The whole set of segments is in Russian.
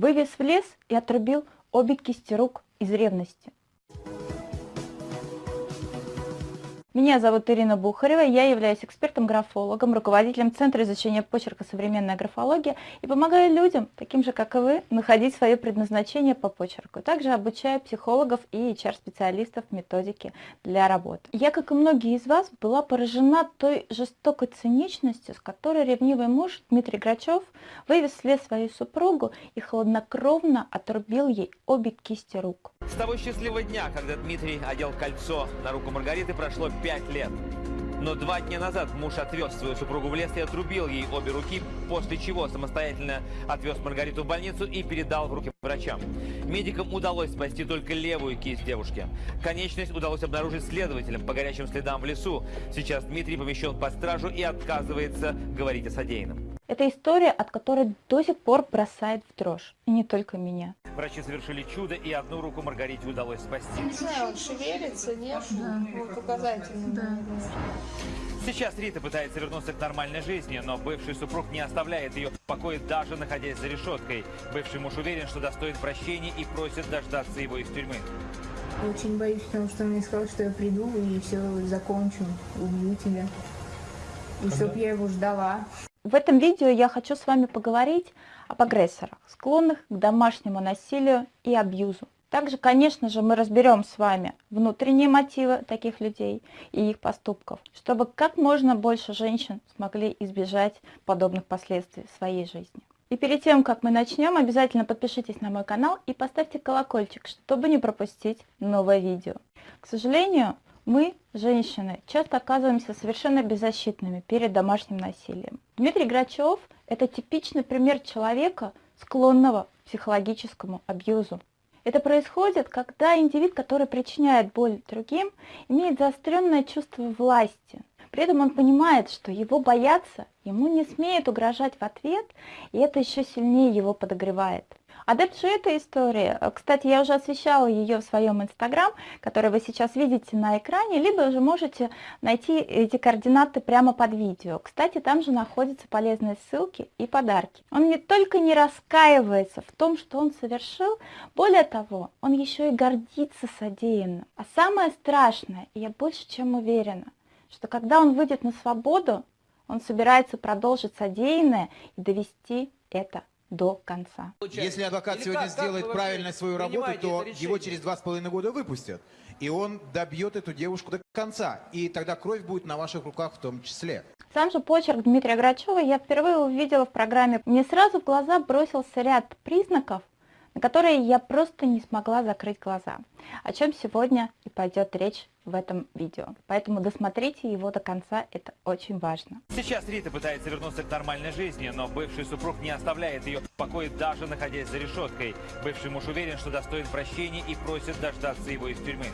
Вывез в лес и отрубил обе кисти рук из ревности. Меня зовут Ирина Бухарева, я являюсь экспертом-графологом, руководителем Центра изучения почерка «Современная графология» и помогаю людям, таким же как и вы, находить свое предназначение по почерку. Также обучаю психологов и HR-специалистов методики для работы. Я, как и многие из вас, была поражена той жестокой циничностью, с которой ревнивый муж Дмитрий Грачев вывез вслед свою супругу и хладнокровно отрубил ей обе кисти рук. С того счастливого дня, когда Дмитрий одел кольцо на руку Маргариты, прошло пять лет. Но два дня назад муж отвез свою супругу в лес и отрубил ей обе руки, после чего самостоятельно отвез Маргариту в больницу и передал в руки врачам. Медикам удалось спасти только левую кисть девушки. Конечность удалось обнаружить следователям по горячим следам в лесу. Сейчас Дмитрий помещен под стражу и отказывается говорить о содеянном. Это история, от которой до сих пор бросает в дрожь. И не только меня. Врачи совершили чудо, и одну руку Маргарите удалось спасти. Не знаю, он шевелится, нет? Да. Вот указательно. Да. Сейчас Рита пытается вернуться к нормальной жизни, но бывший супруг не оставляет ее в покое, даже находясь за решеткой. Бывший муж уверен, что достоин прощения и просит дождаться его из тюрьмы. Очень боюсь, потому что он мне сказал, что я приду и все закончу, убью тебя. И чтоб я его ждала. В этом видео я хочу с вами поговорить об агрессорах, склонных к домашнему насилию и абьюзу. Также, конечно же, мы разберем с вами внутренние мотивы таких людей и их поступков, чтобы как можно больше женщин смогли избежать подобных последствий в своей жизни. И перед тем, как мы начнем, обязательно подпишитесь на мой канал и поставьте колокольчик, чтобы не пропустить новое видео. К сожалению, мы, женщины, часто оказываемся совершенно беззащитными перед домашним насилием. Дмитрий Грачев – это типичный пример человека, склонного к психологическому абьюзу. Это происходит, когда индивид, который причиняет боль другим, имеет заостренное чувство власти. При этом он понимает, что его боятся, ему не смеют угрожать в ответ, и это еще сильнее его подогревает. Адепт же этой истории, э, кстати, я уже освещала ее в своем инстаграм, который вы сейчас видите на экране, либо же можете найти эти координаты прямо под видео. Кстати, там же находятся полезные ссылки и подарки. Он не только не раскаивается в том, что он совершил, более того, он еще и гордится содеянным. А самое страшное, я больше чем уверена, что когда он выйдет на свободу, он собирается продолжить содеянное и довести это до конца. Если адвокат Или сегодня как, сделает как правильно свою работу, то его через два с половиной года выпустят. И он добьет эту девушку до конца. И тогда кровь будет на ваших руках в том числе. Сам же почерк Дмитрия Грачева я впервые увидела в программе. Мне сразу в глаза бросился ряд признаков, на которые я просто не смогла закрыть глаза. О чем сегодня и пойдет речь в этом видео. Поэтому досмотрите его до конца, это очень важно. Сейчас Рита пытается вернуться к нормальной жизни, но бывший супруг не оставляет ее в покое, даже находясь за решеткой. Бывший муж уверен, что достоин прощения и просит дождаться его из тюрьмы.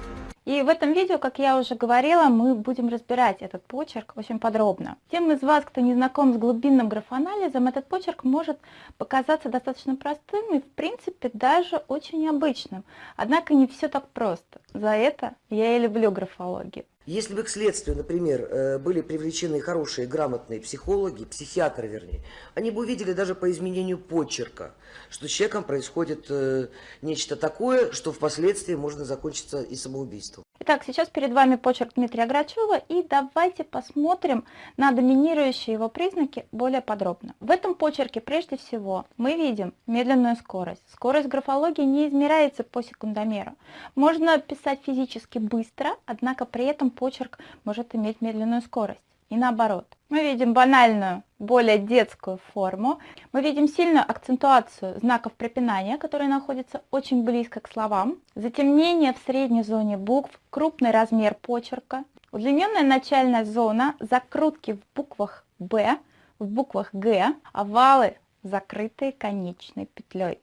И в этом видео, как я уже говорила, мы будем разбирать этот почерк очень подробно. Тем из вас, кто не знаком с глубинным графоанализом, этот почерк может показаться достаточно простым и, в принципе, даже очень обычным. Однако не все так просто. За это я и люблю графологию. Если бы к следствию, например, э, были привлечены хорошие, грамотные психологи, психиатры, вернее, они бы увидели даже по изменению почерка, что с человеком происходит э, нечто такое, что впоследствии можно закончиться и самоубийством. Итак, сейчас перед вами почерк Дмитрия Грачева, и давайте посмотрим на доминирующие его признаки более подробно. В этом почерке прежде всего мы видим медленную скорость. Скорость графологии не измеряется по секундомеру. Можно писать физически быстро, однако при этом почерк может иметь медленную скорость. И наоборот. Мы видим банальную, более детскую форму. Мы видим сильную акцентуацию знаков препинания, которые находятся очень близко к словам. Затемнение в средней зоне букв, крупный размер почерка. Удлиненная начальная зона, закрутки в буквах «Б», в буквах «Г», овалы, закрытые конечной петлей.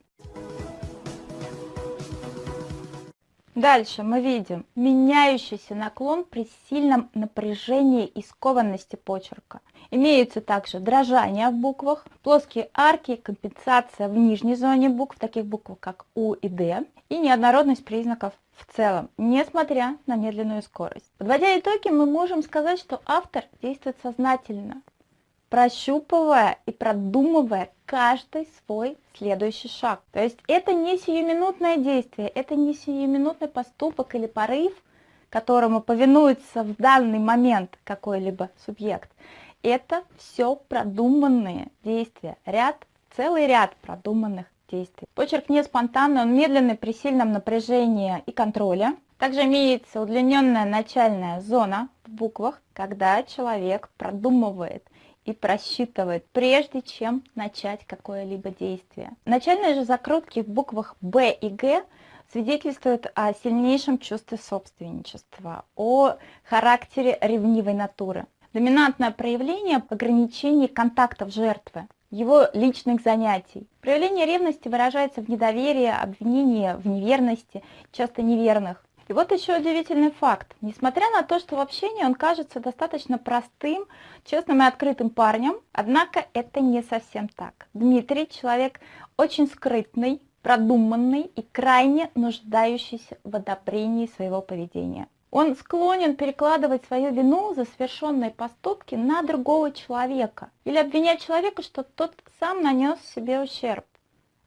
Дальше мы видим меняющийся наклон при сильном напряжении и скованности почерка. Имеются также дрожания в буквах, плоские арки, компенсация в нижней зоне букв, таких букв как У и Д, и неоднородность признаков в целом, несмотря на медленную скорость. Подводя итоги, мы можем сказать, что автор действует сознательно, прощупывая и продумывая каждый свой следующий шаг. То есть это не сиюминутное действие, это не сиюминутный поступок или порыв, которому повинуется в данный момент какой-либо субъект. Это все продуманные действия, ряд, целый ряд продуманных действий. Почерк не спонтанный, он медленный при сильном напряжении и контроле. Также имеется удлиненная начальная зона в буквах, когда человек продумывает и просчитывает, прежде чем начать какое-либо действие. Начальные же закрутки в буквах Б и Г свидетельствуют о сильнейшем чувстве собственничества, о характере ревнивой натуры. Доминантное проявление ограничений контактов жертвы, его личных занятий. Проявление ревности выражается в недоверии, обвинении в неверности, часто неверных, и вот еще удивительный факт. Несмотря на то, что в общении он кажется достаточно простым, честным и открытым парнем, однако это не совсем так. Дмитрий человек очень скрытный, продуманный и крайне нуждающийся в одобрении своего поведения. Он склонен перекладывать свою вину за совершенные поступки на другого человека или обвинять человека, что тот сам нанес себе ущерб.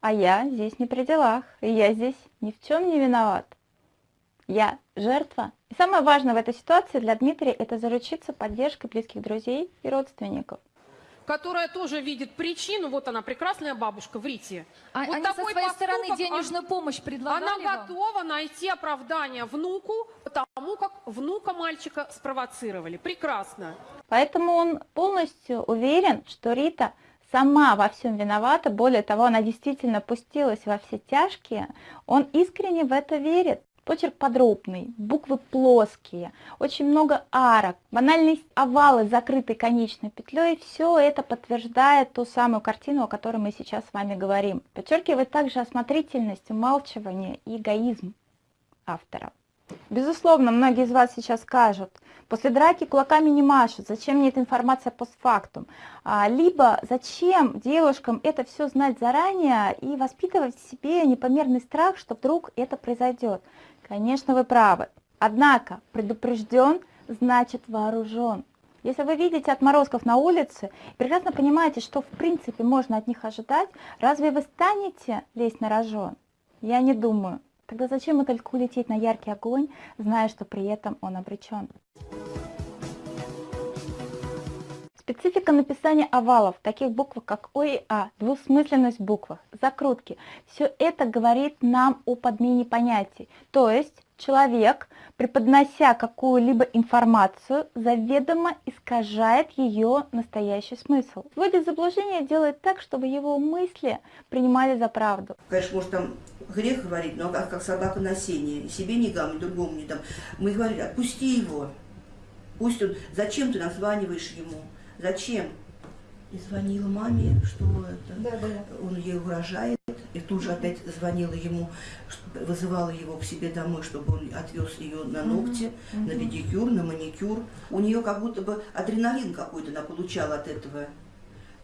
А я здесь не при делах, и я здесь ни в чем не виноват я жертва. И самое важное в этой ситуации для Дмитрия это заручиться поддержкой близких друзей и родственников которая тоже видит причину, вот она, прекрасная бабушка в Рите. А, вот они со своей стороны денежную он, помощь предлагали Она вам? готова найти оправдание внуку, потому как внука мальчика спровоцировали. Прекрасно. Поэтому он полностью уверен, что Рита сама во всем виновата, более того, она действительно пустилась во все тяжкие, он искренне в это верит. Почерк подробный, буквы плоские, очень много арок, банальные овалы, закрытые конечной петлей. Все это подтверждает ту самую картину, о которой мы сейчас с вами говорим. Подчеркивает также осмотрительность, умалчивание и эгоизм автора. Безусловно, многие из вас сейчас скажут, после драки кулаками не машут, зачем мне эта информация постфактум? А, либо зачем девушкам это все знать заранее и воспитывать в себе непомерный страх, что вдруг это произойдет? Конечно, вы правы. Однако предупрежден значит вооружен. Если вы видите отморозков на улице, прекрасно понимаете, что в принципе можно от них ожидать, разве вы станете лезть на рожон? Я не думаю. Тогда зачем мотыльку лететь на яркий огонь, зная, что при этом он обречен? Специфика написания овалов, таких букв, как О и А, двусмысленность в буквах, закрутки, все это говорит нам о подмене понятий. То есть человек, преподнося какую-либо информацию, заведомо искажает ее настоящий смысл. Вводит заблуждение, делает так, чтобы его мысли принимали за правду. Конечно, может там грех говорить, но как, как собака на сене, себе не гам, другому не дам. Мы говорили, отпусти его, пусть он, зачем ты названиваешь ему? Зачем? И звонила маме, что это, да, да. он ей угрожает. И тут же опять звонила ему, вызывала его к себе домой, чтобы он отвез ее на ногти, угу, на педикюр, на маникюр. У нее как будто бы адреналин какой-то она получала от этого.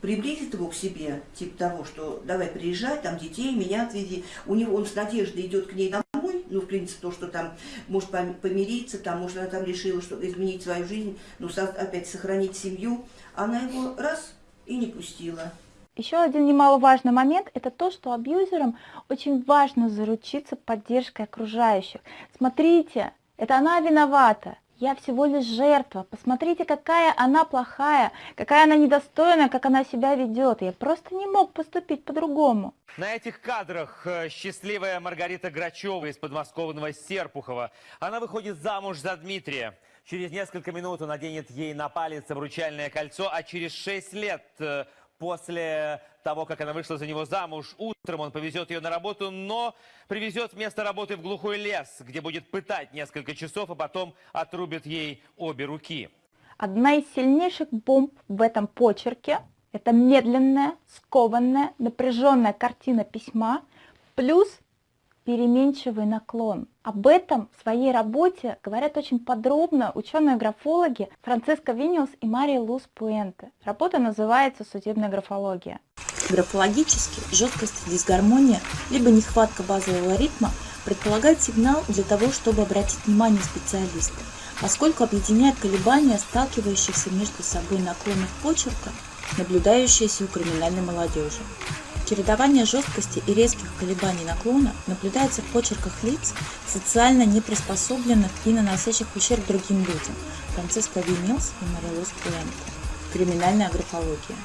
Приблизит его к себе, типа того, что давай приезжай, там детей, меня отведи. У него он с надеждой идет к ней домой, ну, в принципе, то, что там может помириться, там, может, она там решила, что изменить свою жизнь, ну, опять сохранить семью. Она его раз и не пустила. Еще один немаловажный момент – это то, что абьюзерам очень важно заручиться поддержкой окружающих. Смотрите, это она виновата, я всего лишь жертва. Посмотрите, какая она плохая, какая она недостойная, как она себя ведет. Я просто не мог поступить по-другому. На этих кадрах э, счастливая Маргарита Грачева из подмосковного Серпухова. Она выходит замуж за Дмитрия. Через несколько минут он наденет ей на палец обручальное кольцо, а через шесть лет э, после того, как она вышла за него замуж, утром он повезет ее на работу, но привезет вместо работы в глухой лес, где будет пытать несколько часов, а потом отрубит ей обе руки. Одна из сильнейших бомб в этом почерке – это медленная, скованная, напряженная картина письма, плюс переменчивый наклон. Об этом в своей работе говорят очень подробно ученые-графологи Франциско Виниус и Мария Луз Пуэнте. Работа называется «Судебная графология». Графологически жесткость дисгармония либо нехватка базового ритма предполагает сигнал для того, чтобы обратить внимание специалиста, поскольку объединяет колебания сталкивающихся между собой наклонов почерка наблюдающееся у криминальной молодежи. Чередование жесткости и резких колебаний наклона наблюдается в почерках лиц, социально неприспособленных и наносящих ущерб другим людям. Франциско Вимилс и Марилос Пуэнте. Криминальная графология.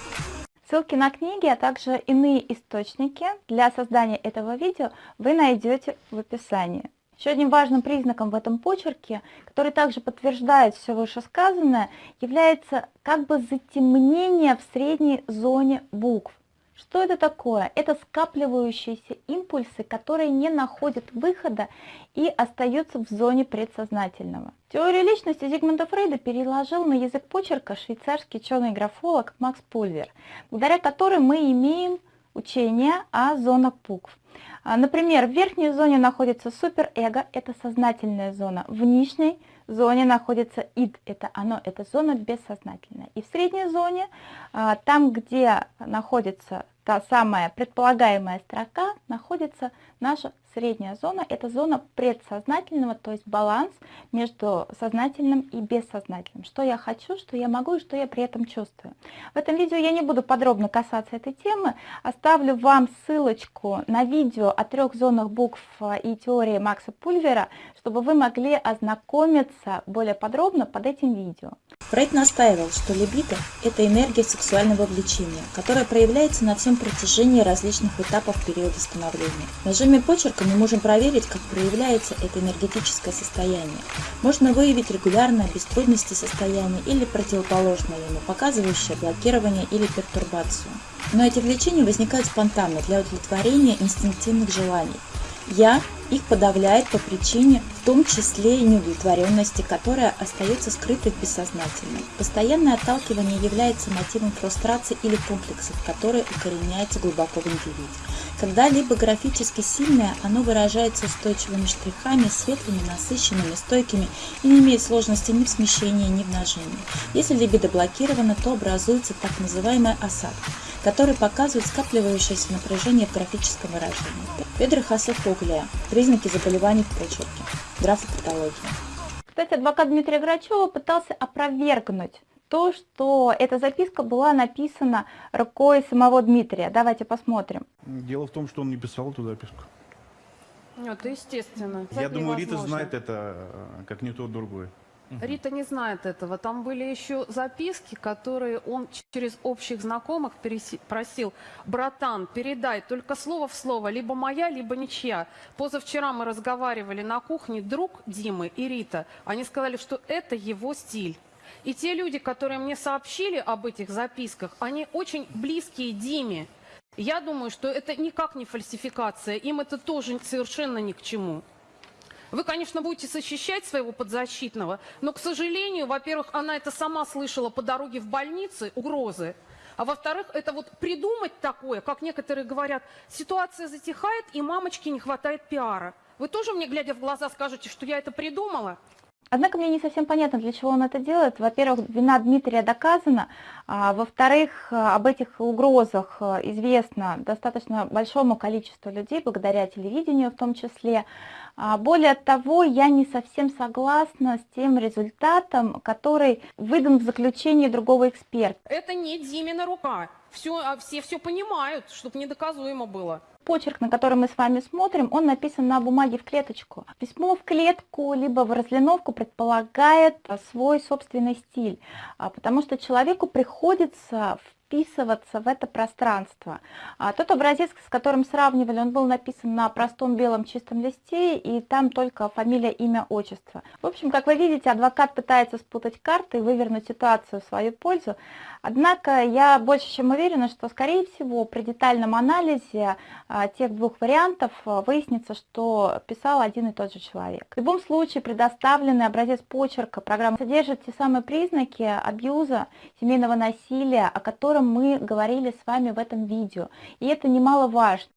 Ссылки на книги, а также иные источники для создания этого видео вы найдете в описании. Еще одним важным признаком в этом почерке, который также подтверждает все вышесказанное, является как бы затемнение в средней зоне букв. Что это такое? Это скапливающиеся импульсы, которые не находят выхода и остаются в зоне предсознательного. Теорию личности Зигмунда Фрейда переложил на язык почерка швейцарский ученый-графолог Макс Пульвер, благодаря которой мы имеем учение о зонах букв. А, например, в верхней зоне находится суперэго, это сознательная зона, в нижней зоне находится ид, это оно, это зона бессознательная. И в средней зоне, а, там, где находится та самая предполагаемая строка, находится наша средняя зона – это зона предсознательного, то есть баланс между сознательным и бессознательным. Что я хочу, что я могу и что я при этом чувствую. В этом видео я не буду подробно касаться этой темы. Оставлю вам ссылочку на видео о трех зонах букв и теории Макса Пульвера, чтобы вы могли ознакомиться более подробно под этим видео. Фрейд настаивал, что либидо – это энергия сексуального влечения, которая проявляется на всем протяжении различных этапов периода становления. Нажиме почерка мы можем проверить, как проявляется это энергетическое состояние. Можно выявить регулярное, без трудностей состояние или противоположное ему, показывающее блокирование или пертурбацию. Но эти влечения возникают спонтанно для удовлетворения инстинктивных желаний. «Я» их подавляет по причине в том числе и неудовлетворенности, которая остается скрытой в бессознательном. Постоянное отталкивание является мотивом фрустрации или комплексов, которые укореняются глубоко в индивиде. Когда-либо графически сильное, оно выражается устойчивыми штрихами, светлыми, насыщенными, стойкими и не имеет сложности ни в смещении, ни в нажении. Если либидо блокировано, то образуется так называемый осадок который показывает скапливающееся напряжение в графическом выражении. Педрохасофоглия. Признаки заболеваний в почерке. Графопатология. Кстати, адвокат Дмитрия Грачева пытался опровергнуть то, что эта записка была написана рукой самого Дмитрия. Давайте посмотрим. Дело в том, что он не писал эту записку. Это естественно. Я думаю, Рита знает это, как не тот Рита не знает этого. Там были еще записки, которые он через общих знакомых просил. Братан, передай только слово в слово, либо моя, либо ничья. Позавчера мы разговаривали на кухне, друг Димы и Рита. Они сказали, что это его стиль. И те люди, которые мне сообщили об этих записках, они очень близкие Диме. Я думаю, что это никак не фальсификация. Им это тоже совершенно ни к чему. Вы, конечно, будете защищать своего подзащитного, но, к сожалению, во-первых, она это сама слышала по дороге в больнице, угрозы, а во-вторых, это вот придумать такое, как некоторые говорят, ситуация затихает, и мамочке не хватает пиара. Вы тоже мне, глядя в глаза, скажете, что я это придумала? Однако мне не совсем понятно, для чего он это делает. Во-первых, вина Дмитрия доказана, а, во-вторых, об этих угрозах э, известно достаточно большому количеству людей, благодаря телевидению в том числе. А, более того, я не совсем согласна с тем результатом, который выдан в заключении другого эксперта. Это не Димина рука. Все, а все все понимают, чтобы недоказуемо было. Почерк, на который мы с вами смотрим, он написан на бумаге в клеточку. Письмо в клетку, либо в разлиновку предполагает свой собственный стиль, а, потому что человеку приходится вписываться в это пространство. А тот образец, с которым сравнивали, он был написан на простом белом чистом листе, и там только фамилия, имя, отчество. В общем, как вы видите, адвокат пытается спутать карты и вывернуть ситуацию в свою пользу. Однако я больше чем уверена, что, скорее всего, при детальном анализе а, тех двух вариантов а, выяснится, что писал один и тот же человек. В любом случае, предоставленный образец почерка программы содержит те самые признаки абьюза, семейного насилия, о котором котором мы говорили с вами в этом видео. И это немаловажно.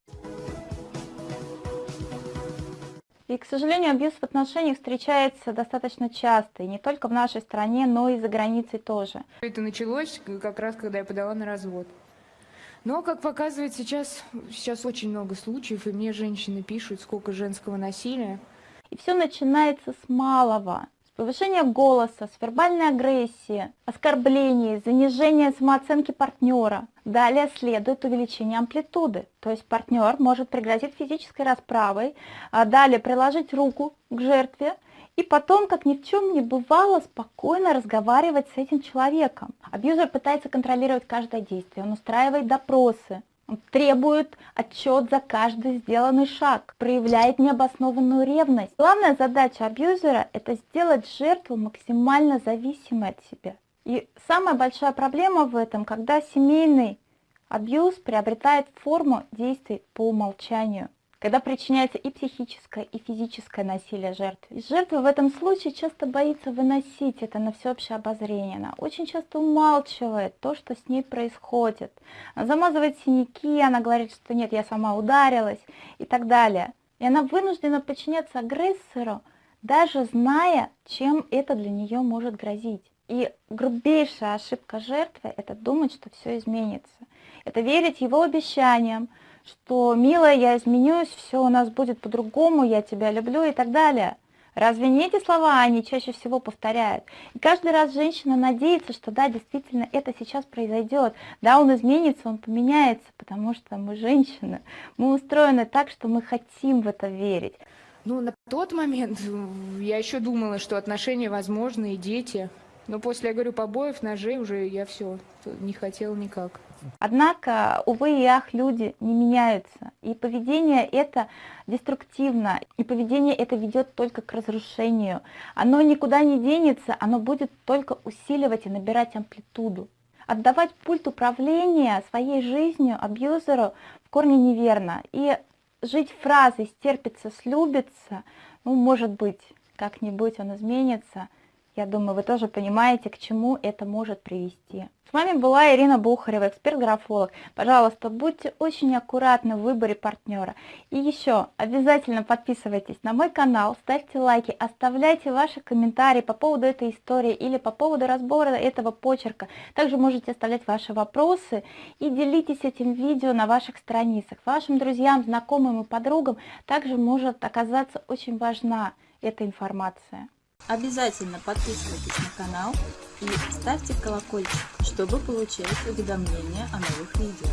И, к сожалению, абьюз в отношениях встречается достаточно часто, и не только в нашей стране, но и за границей тоже. Это началось как раз, когда я подала на развод. Но, как показывает сейчас, сейчас очень много случаев, и мне женщины пишут, сколько женского насилия. И все начинается с малого. Повышение голоса, с вербальной агрессией, оскорблений, занижение самооценки партнера. Далее следует увеличение амплитуды, то есть партнер может пригрозить физической расправой, а далее приложить руку к жертве, и потом, как ни в чем не бывало, спокойно разговаривать с этим человеком. Абьюзер пытается контролировать каждое действие, он устраивает допросы, требует отчет за каждый сделанный шаг, проявляет необоснованную ревность. Главная задача абьюзера – это сделать жертву максимально зависимой от себя. И самая большая проблема в этом, когда семейный абьюз приобретает форму действий по умолчанию когда причиняется и психическое, и физическое насилие жертвы. И жертва в этом случае часто боится выносить это на всеобщее обозрение. Она очень часто умалчивает то, что с ней происходит. Она замазывает синяки, она говорит, что нет, я сама ударилась и так далее. И она вынуждена подчиняться агрессору, даже зная, чем это для нее может грозить. И грубейшая ошибка жертвы – это думать, что все изменится. Это верить его обещаниям, что «милая, я изменюсь, все у нас будет по-другому, я тебя люблю» и так далее. Разве не эти слова они чаще всего повторяют? И каждый раз женщина надеется, что да, действительно это сейчас произойдет. Да, он изменится, он поменяется, потому что мы женщины. Мы устроены так, что мы хотим в это верить. Ну, на тот момент я еще думала, что отношения возможны и дети. Но после, я говорю, побоев, ножей уже я все не хотела никак. Однако, увы и ах, люди не меняются. И поведение это деструктивно, и поведение это ведет только к разрушению. Оно никуда не денется, оно будет только усиливать и набирать амплитуду. Отдавать пульт управления своей жизнью абьюзеру в корне неверно. И жить фразой «стерпится, слюбится», ну, может быть, как-нибудь он изменится – я думаю, вы тоже понимаете, к чему это может привести. С вами была Ирина Бухарева, эксперт-графолог. Пожалуйста, будьте очень аккуратны в выборе партнера. И еще, обязательно подписывайтесь на мой канал, ставьте лайки, оставляйте ваши комментарии по поводу этой истории или по поводу разбора этого почерка. Также можете оставлять ваши вопросы и делитесь этим видео на ваших страницах. Вашим друзьям, знакомым и подругам также может оказаться очень важна эта информация. Обязательно подписывайтесь на канал и ставьте колокольчик, чтобы получать уведомления о новых видео.